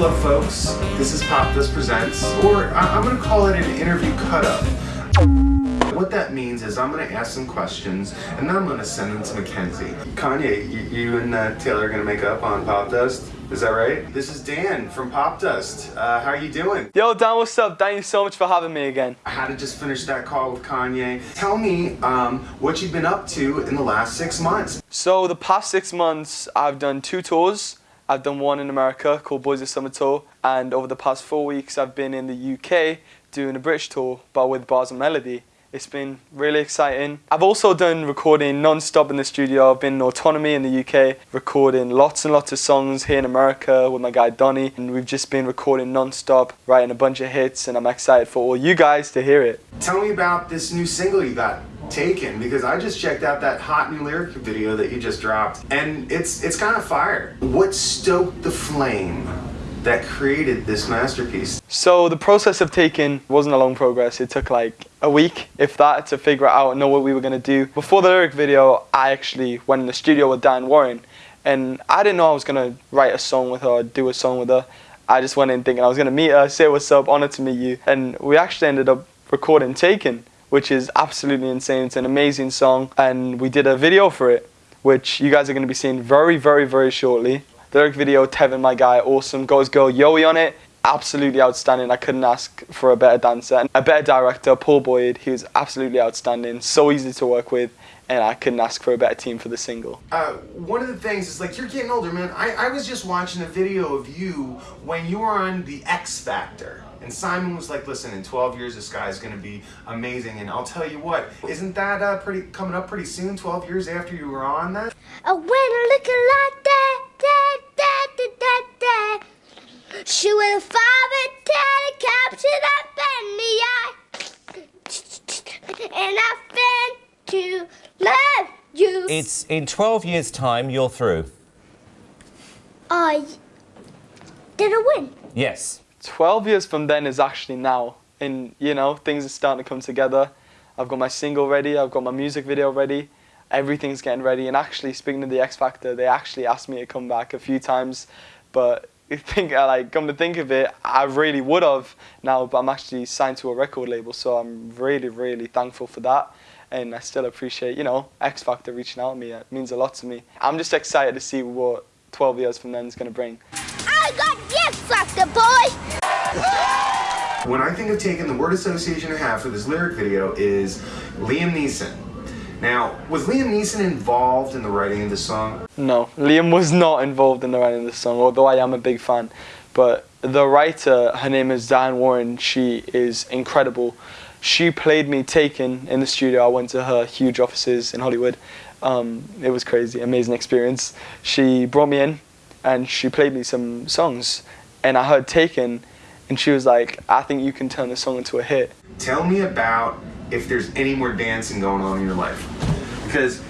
Hello folks, this is Popdust Presents, or I'm gonna call it an interview cut-up. What that means is I'm gonna ask some questions, and then I'm gonna send them to Mackenzie. Kanye, you, you and uh, Taylor are gonna make up on Popdust? Is that right? This is Dan from Popdust. Uh, how are you doing? Yo, Dan, what's up? Thank you so much for having me again. I had to just finish that call with Kanye. Tell me um, what you've been up to in the last six months. So, the past six months, I've done two tours. I've done one in America called Boys of Summer Tour, and over the past four weeks, I've been in the UK doing a British tour, but with Bars and Melody. It's been really exciting. I've also done recording non-stop in the studio. I've been in Autonomy in the UK, recording lots and lots of songs here in America with my guy Donny. And we've just been recording non-stop, writing a bunch of hits, and I'm excited for all you guys to hear it. Tell me about this new single you got taken because I just checked out that hot new lyric video that you just dropped and it's it's kind of fire. What stoked the flame that created this masterpiece? So the process of Taken wasn't a long progress. It took like a week, if that, to figure out and know what we were gonna do. Before the lyric video, I actually went in the studio with Diane Warren and I didn't know I was gonna write a song with her or do a song with her. I just went in thinking I was gonna meet her, say what's up, honor to meet you. And we actually ended up recording Taken which is absolutely insane. It's an amazing song, and we did a video for it, which you guys are going to be seeing very, very, very shortly. The lyric video, Tevin, my guy, awesome. Got his girl Yoey on it, absolutely outstanding. I couldn't ask for a better dancer. And a better director, Paul Boyd, he was absolutely outstanding, so easy to work with, and I couldn't ask for a better team for the single. Uh, one of the things is like, you're getting older, man. I, I was just watching a video of you when you were on The X Factor. And Simon was like, listen, in 12 years, this guy's gonna be amazing. And I'll tell you what, isn't that uh, pretty coming up pretty soon, 12 years after you were on that? A winner looking like that, that, that, that, that, that. She with a five and ten capture that bend the eye. And I fin to love you. It's in 12 years' time, you're through. I did I win? Yes. 12 years from then is actually now. And, you know, things are starting to come together. I've got my single ready, I've got my music video ready, everything's getting ready. And actually, speaking of the X Factor, they actually asked me to come back a few times. But I think, like, come to think of it, I really would have now, but I'm actually signed to a record label, so I'm really, really thankful for that. And I still appreciate, you know, X Factor reaching out to me. It means a lot to me. I'm just excited to see what 12 years from then is going to bring. I got When I think of Taken the word association I have for this lyric video is Liam Neeson. Now, was Liam Neeson involved in the writing of the song? No, Liam was not involved in the writing of the song, although I am a big fan. But the writer, her name is Diane Warren, she is incredible. She played me Taken in the studio. I went to her huge offices in Hollywood. Um, it was crazy, amazing experience. She brought me in and she played me some songs. And I heard Taken and she was like, I think you can turn this song into a hit. Tell me about if there's any more dancing going on in your life. Because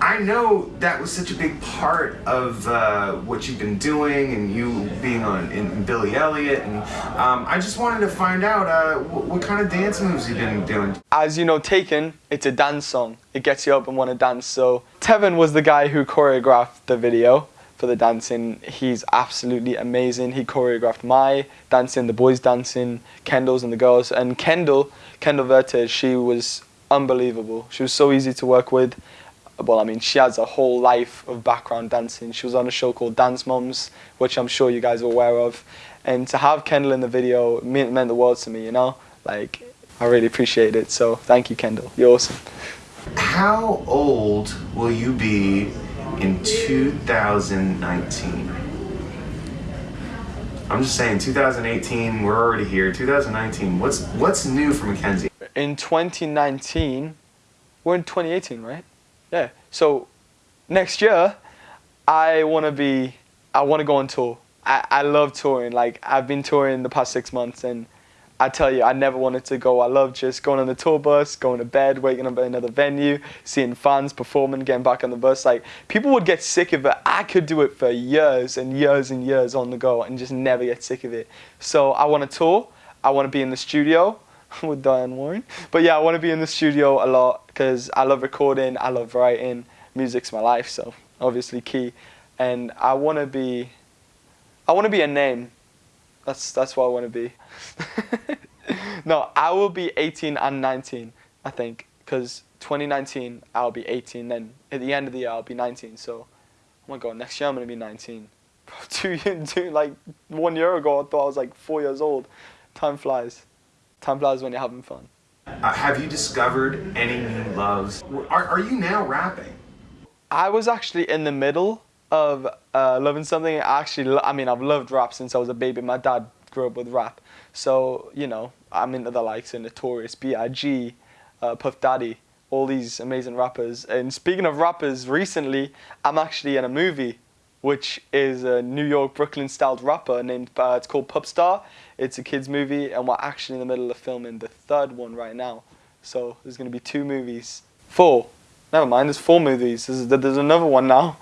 I know that was such a big part of uh, what you've been doing and you being on in, Billy Elliot. And um, I just wanted to find out uh, what, what kind of dance moves you've been doing. As you know, Taken, it's a dance song. It gets you up and want to dance. So Tevin was the guy who choreographed the video for the dancing. He's absolutely amazing. He choreographed my dancing, the boys dancing, Kendall's and the girls. And Kendall, Kendall Vertes, she was unbelievable. She was so easy to work with. Well, I mean, she has a whole life of background dancing. She was on a show called Dance Moms, which I'm sure you guys are aware of. And to have Kendall in the video meant, meant the world to me, you know? Like, I really appreciate it. So thank you, Kendall. You're awesome. How old will you be in 2019? I'm just saying, 2018, we're already here. 2019, what's what's new for Mackenzie? In 2019, we're in 2018, right? Yeah. So next year, I want to be, I want to go on tour. I, I love touring. Like I've been touring the past six months and I tell you, I never wanted to go. I love just going on the tour bus, going to bed, waking up at another venue, seeing fans performing, getting back on the bus. Like people would get sick of it. I could do it for years and years and years on the go and just never get sick of it. So I want to tour. I want to be in the studio with Diane Warren. But yeah, I want to be in the studio a lot because I love recording. I love writing. Music's my life, so obviously key. And I want to be, I want to be a name That's that's what I want to be. no, I will be 18 and 19, I think, because 2019 I'll be 18. Then at the end of the year I'll be 19. So, oh my god, next year I'm gonna be 19. two, two like one year ago I thought I was like four years old. Time flies. Time flies when you're having fun. Uh, have you discovered any new loves? Are, are you now rapping? I was actually in the middle of uh, loving something. I actually, I mean, I've loved rap since I was a baby. My dad grew up with rap, so you know, I'm into the likes of Notorious, B.I.G., uh, Puff Daddy, all these amazing rappers. And speaking of rappers, recently I'm actually in a movie, which is a New York Brooklyn styled rapper named. Uh, it's called Pup Star. It's a kids movie, and we're actually in the middle of filming the third one right now. So there's gonna be two movies, four. Never mind, there's four movies. There's, there's another one now.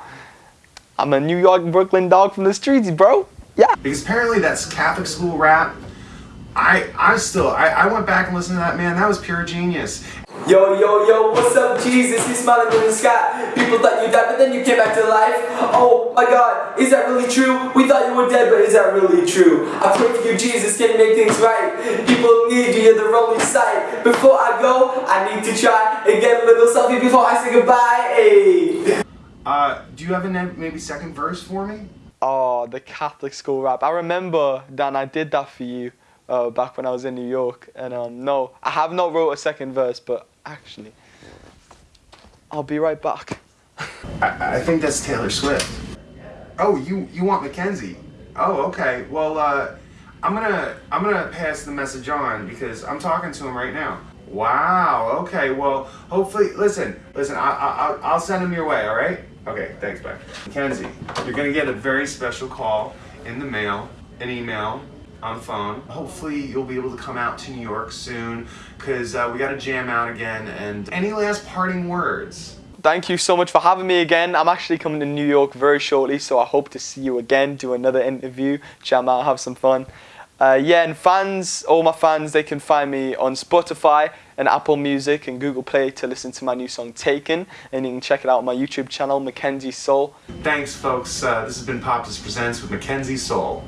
I'm a New York Brooklyn dog from the streets, bro. Yeah. Because apparently that's Catholic school rap. I I still I, I went back and listened to that man. That was pure genius. Yo, yo, yo, what's up, Jesus? He's smiling in the sky. People thought you died, but then you came back to life. Oh my God, is that really true? We thought you were dead, but is that really true? I pray for you, Jesus, can make things right? People need you, you're the only sight. Before I go, I need to try and get a little selfie before I say goodbye. Hey. Uh, do you have a maybe second verse for me? Oh, the Catholic school rap. I remember, Dan, I did that for you uh, back when I was in New York. And um, no, I have not wrote a second verse, but actually, I'll be right back. I, I think that's Taylor Swift. Oh, you you want Mackenzie? Oh, okay. Well, uh, I'm gonna I'm gonna pass the message on because I'm talking to him right now. Wow. Okay. Well, hopefully, listen, listen. I, I I'll send him your way. All right. Okay. Thanks, bye. Mackenzie, you're gonna get a very special call in the mail, an email, on the phone. Hopefully you'll be able to come out to New York soon because uh, we got to jam out again. And any last parting words? Thank you so much for having me again. I'm actually coming to New York very shortly, so I hope to see you again, do another interview, jam out, have some fun. Uh, yeah, and fans, all my fans, they can find me on Spotify and Apple Music and Google Play to listen to my new song Taken. And you can check it out on my YouTube channel, Mackenzie Sol. Thanks, folks. Uh, this has been Popdust Presents with Mackenzie Sol.